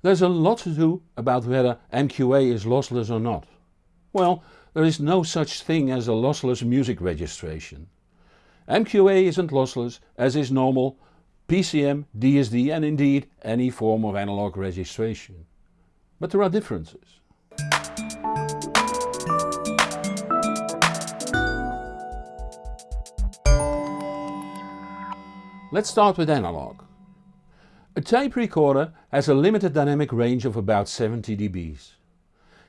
There's a lot to do about whether MQA is lossless or not. Well, there is no such thing as a lossless music registration. MQA isn't lossless as is normal PCM, DSD and indeed any form of analog registration. But there are differences. Let's start with analog. A tape recorder has a limited dynamic range of about 70 dBs.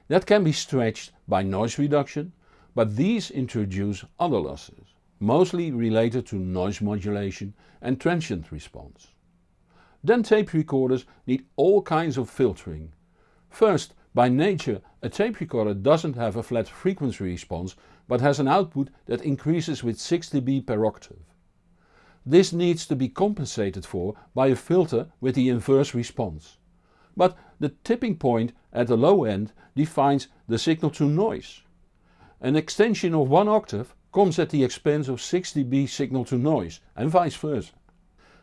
That can be stretched by noise reduction, but these introduce other losses, mostly related to noise modulation and transient response. Then tape recorders need all kinds of filtering. First, by nature a tape recorder doesn't have a flat frequency response but has an output that increases with 6 dB per octave. This needs to be compensated for by a filter with the inverse response. But the tipping point at the low end defines the signal to noise. An extension of 1 octave comes at the expense of 6 dB signal to noise and vice versa.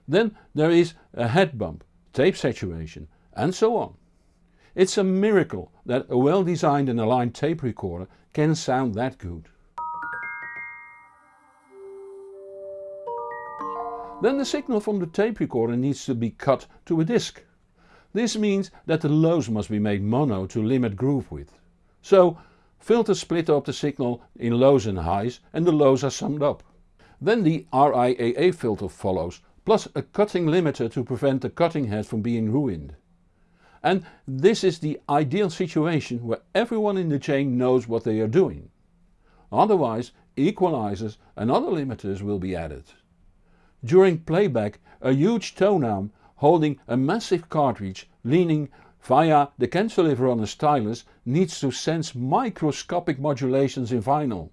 Then there is a head bump, tape saturation and so on. It's a miracle that a well designed and aligned tape recorder can sound that good. Then the signal from the tape recorder needs to be cut to a disc. This means that the lows must be made mono to limit groove width. So filters split up the signal in lows and highs and the lows are summed up. Then the RIAA filter follows, plus a cutting limiter to prevent the cutting head from being ruined. And this is the ideal situation where everyone in the chain knows what they are doing. Otherwise equalizers and other limiters will be added. During playback a huge tone arm holding a massive cartridge leaning via the cantilever on a stylus needs to sense microscopic modulations in vinyl.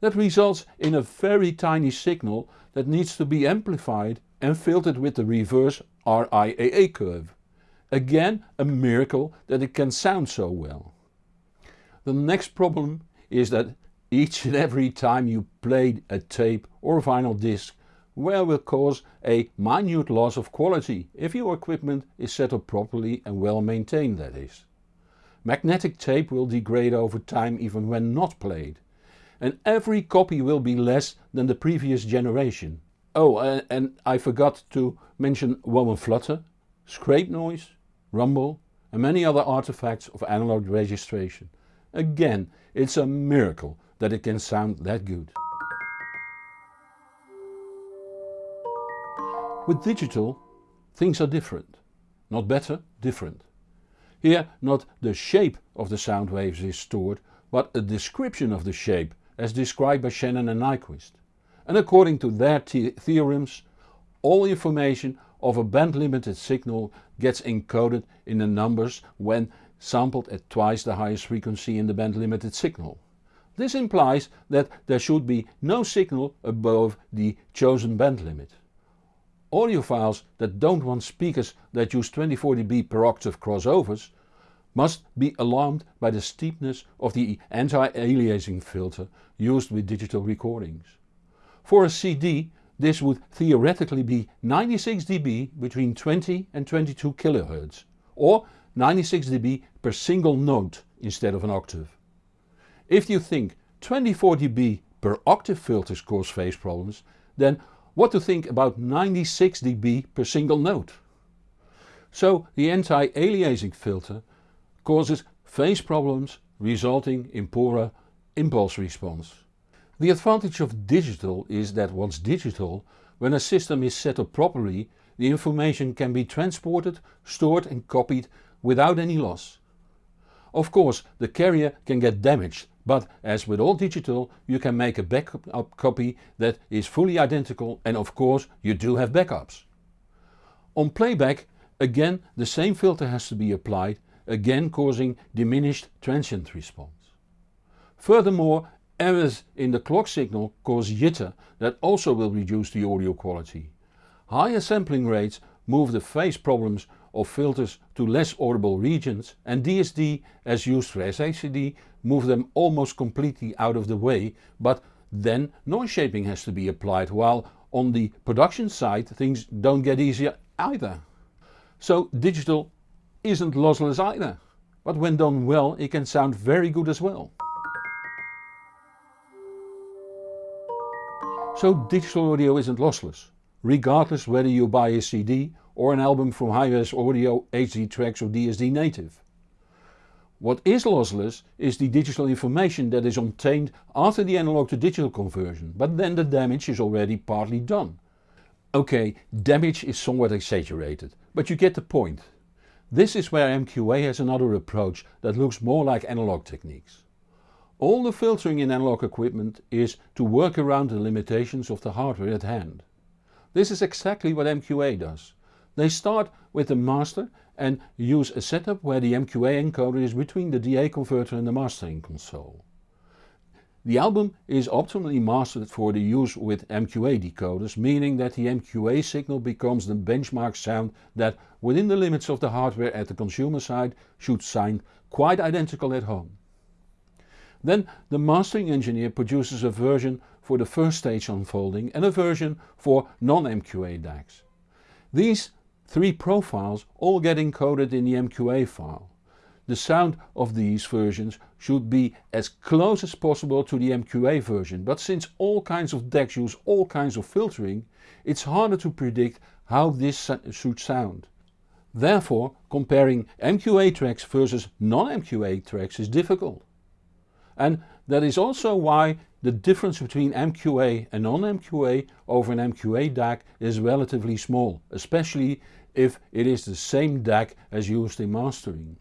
That results in a very tiny signal that needs to be amplified and filtered with the reverse RIAA curve. Again a miracle that it can sound so well. The next problem is that each and every time you play a tape or vinyl disc wear will cause a minute loss of quality if your equipment is set up properly and well maintained that is. Magnetic tape will degrade over time even when not played. And every copy will be less than the previous generation. Oh and, and I forgot to mention wow flutter, scrape noise, rumble and many other artifacts of analog registration. Again it's a miracle that it can sound that good. With digital things are different. Not better, different. Here not the shape of the sound waves is stored but a description of the shape as described by Shannon and Nyquist. And according to their theorems all information of a band limited signal gets encoded in the numbers when sampled at twice the highest frequency in the band limited signal. This implies that there should be no signal above the chosen band limit. Audiophiles that don't want speakers that use 24 dB per octave crossovers must be alarmed by the steepness of the anti-aliasing filter used with digital recordings. For a CD this would theoretically be 96 dB between 20 and 22 kHz or 96 dB per single note instead of an octave. If you think 24 dB per octave filters cause phase problems then what to think about 96 dB per single note. So the anti-aliasing filter causes phase problems resulting in poorer impulse response. The advantage of digital is that once digital, when a system is set up properly the information can be transported, stored and copied without any loss. Of course the carrier can get damaged but as with all digital you can make a backup uh, copy that is fully identical and of course you do have backups. On playback again the same filter has to be applied, again causing diminished transient response. Furthermore errors in the clock signal cause jitter that also will reduce the audio quality. Higher sampling rates move the phase problems of filters to less audible regions and DSD as used for SACD move them almost completely out of the way but then noise shaping has to be applied while on the production side things don't get easier either. So digital isn't lossless either, but when done well it can sound very good as well. So digital audio isn't lossless, regardless whether you buy a CD or an album from Hi-Res Audio, HD Tracks or DSD Native. What is lossless is the digital information that is obtained after the analog to digital conversion, but then the damage is already partly done. Ok, damage is somewhat exaggerated, but you get the point. This is where MQA has another approach that looks more like analog techniques. All the filtering in analog equipment is to work around the limitations of the hardware at hand. This is exactly what MQA does. They start with the master and use a setup where the MQA encoder is between the DA converter and the mastering console. The album is optimally mastered for the use with MQA decoders, meaning that the MQA signal becomes the benchmark sound that, within the limits of the hardware at the consumer side, should sound quite identical at home. Then the mastering engineer produces a version for the first stage unfolding and a version for non-MQA DACs. These three profiles all get encoded in the MQA file. The sound of these versions should be as close as possible to the MQA version, but since all kinds of DACs use all kinds of filtering, it's harder to predict how this should sound. Therefore, comparing MQA tracks versus non-MQA tracks is difficult. And that is also why the difference between MQA and non-MQA over an MQA DAC is relatively small, especially if it is the same DAC as used in mastering.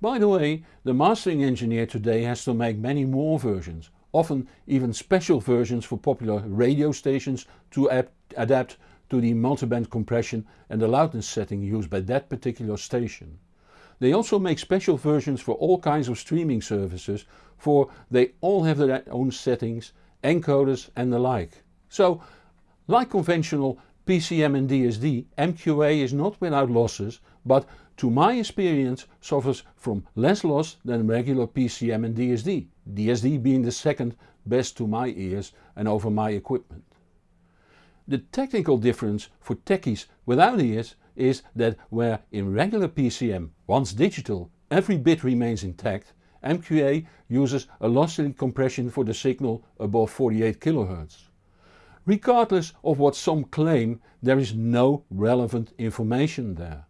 By the way, the mastering engineer today has to make many more versions, often even special versions for popular radio stations to adapt to the multiband compression and the loudness setting used by that particular station. They also make special versions for all kinds of streaming services for they all have their own settings, encoders and the like. So like conventional PCM and DSD, MQA is not without losses but to my experience suffers from less loss than regular PCM and DSD, DSD being the second best to my ears and over my equipment. The technical difference for techies without ears is that where in regular PCM, once digital, every bit remains intact, MQA uses a lossy compression for the signal above 48 kHz. Regardless of what some claim, there is no relevant information there.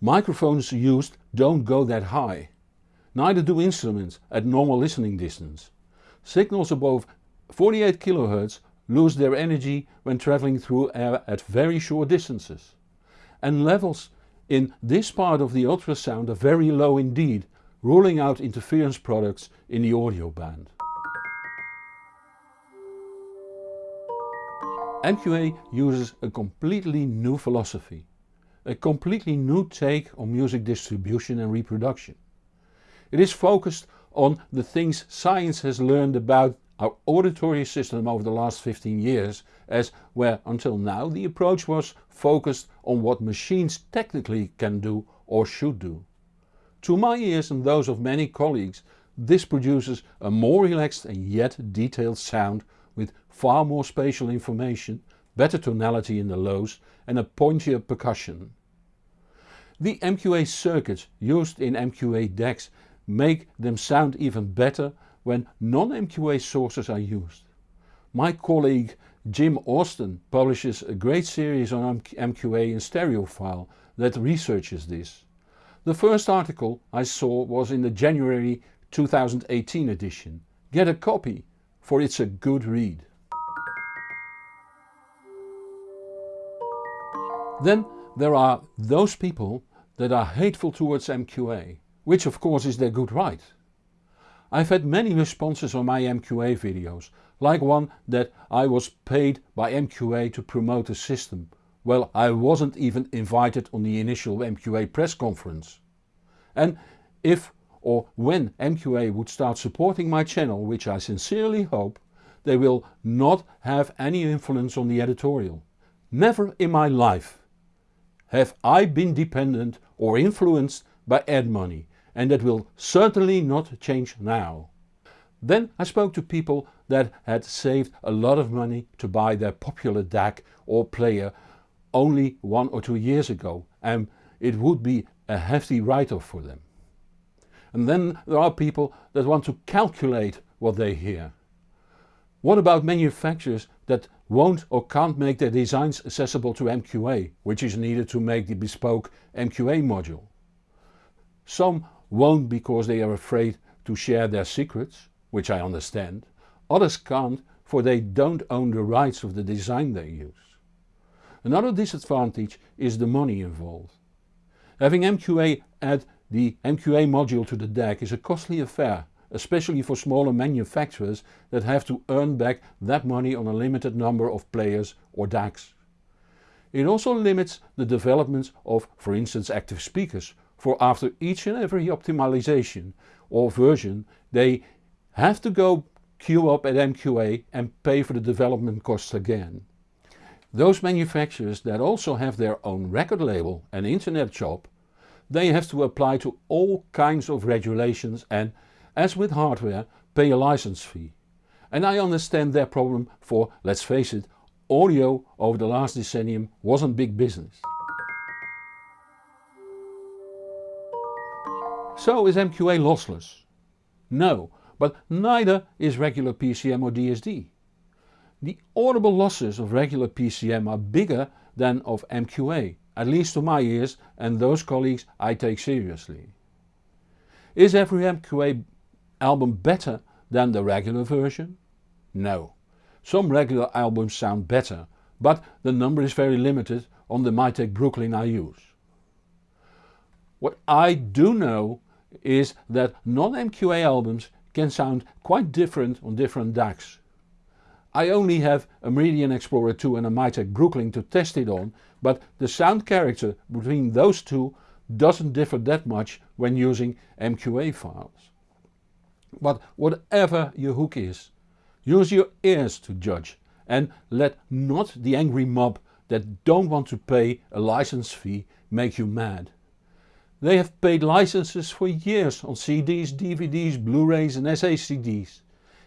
Microphones used don't go that high. Neither do instruments at normal listening distance. Signals above 48 kHz lose their energy when travelling through air at very short distances and levels in this part of the ultrasound are very low indeed, ruling out interference products in the audio band. MQA uses a completely new philosophy, a completely new take on music distribution and reproduction. It is focused on the things science has learned about our auditory system over the last 15 years as where until now the approach was focused on what machines technically can do or should do. To my ears and those of many colleagues this produces a more relaxed and yet detailed sound with far more spatial information, better tonality in the lows and a pointier percussion. The MQA circuits used in MQA DACs make them sound even better when non-MQA sources are used. My colleague Jim Austin publishes a great series on MQA in stereophile that researches this. The first article I saw was in the January 2018 edition. Get a copy, for it's a good read. Then there are those people that are hateful towards MQA, which of course is their good right. I've had many responses on my MQA videos, like one that I was paid by MQA to promote a system. Well I wasn't even invited on the initial MQA press conference. And if or when MQA would start supporting my channel, which I sincerely hope, they will not have any influence on the editorial. Never in my life have I been dependent or influenced by ad money and that will certainly not change now. Then I spoke to people that had saved a lot of money to buy their popular DAC or player only one or two years ago and it would be a hefty write-off for them. And then there are people that want to calculate what they hear. What about manufacturers that won't or can't make their designs accessible to MQA, which is needed to make the bespoke MQA module? Some won't because they are afraid to share their secrets, which I understand. Others can't for they don't own the rights of the design they use. Another disadvantage is the money involved. Having MQA add the MQA module to the DAC is a costly affair especially for smaller manufacturers that have to earn back that money on a limited number of players or DACs. It also limits the development of for instance active speakers for after each and every optimization or version they have to go queue up at MQA and pay for the development costs again. Those manufacturers that also have their own record label and internet shop, they have to apply to all kinds of regulations and as with hardware, pay a license fee. And I understand their problem for, let's face it, audio over the last decennium wasn't big business. So is MQA lossless? No, but neither is regular PCM or DSD. The audible losses of regular PCM are bigger than of MQA, at least to my ears and those colleagues I take seriously. Is every MQA album better than the regular version? No. Some regular albums sound better, but the number is very limited on the Mytek Brooklyn I use. What I do know is that non-MQA albums can sound quite different on different DACs. I only have a Meridian Explorer 2 and a Mytek Brooklyn to test it on, but the sound character between those two doesn't differ that much when using MQA files. But whatever your hook is, use your ears to judge and let not the angry mob that don't want to pay a license fee make you mad. They have paid licenses for years on CDs, DVDs, Blu-rays and SACDs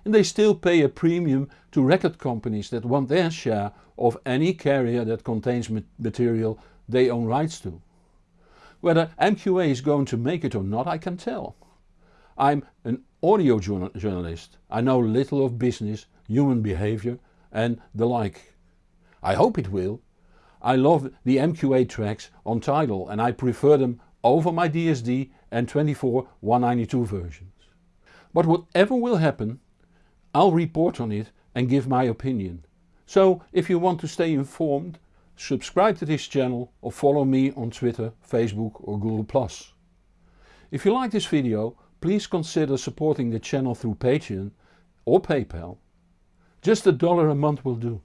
and they still pay a premium to record companies that want their share of any carrier that contains material they own rights to. Whether MQA is going to make it or not I can tell. I'm an audio journalist. I know little of business, human behavior and the like. I hope it will. I love the MQA tracks on Tidal and I prefer them over my DSD and 24 192 versions. But whatever will happen I'll report on it and give my opinion. So if you want to stay informed subscribe to this channel or follow me on Twitter, Facebook or Google+. If you like this video please consider supporting the channel through Patreon or PayPal. Just a dollar a month will do.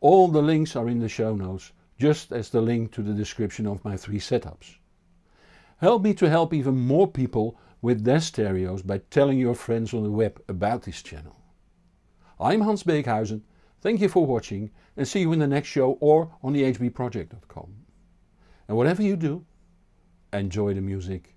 All the links are in the show notes, just as the link to the description of my three setups. Help me to help even more people with their stereos by telling your friends on the web about this channel. I'm Hans Beekhuyzen, thank you for watching and see you in the next show or on thehbproject.com. And whatever you do, enjoy the music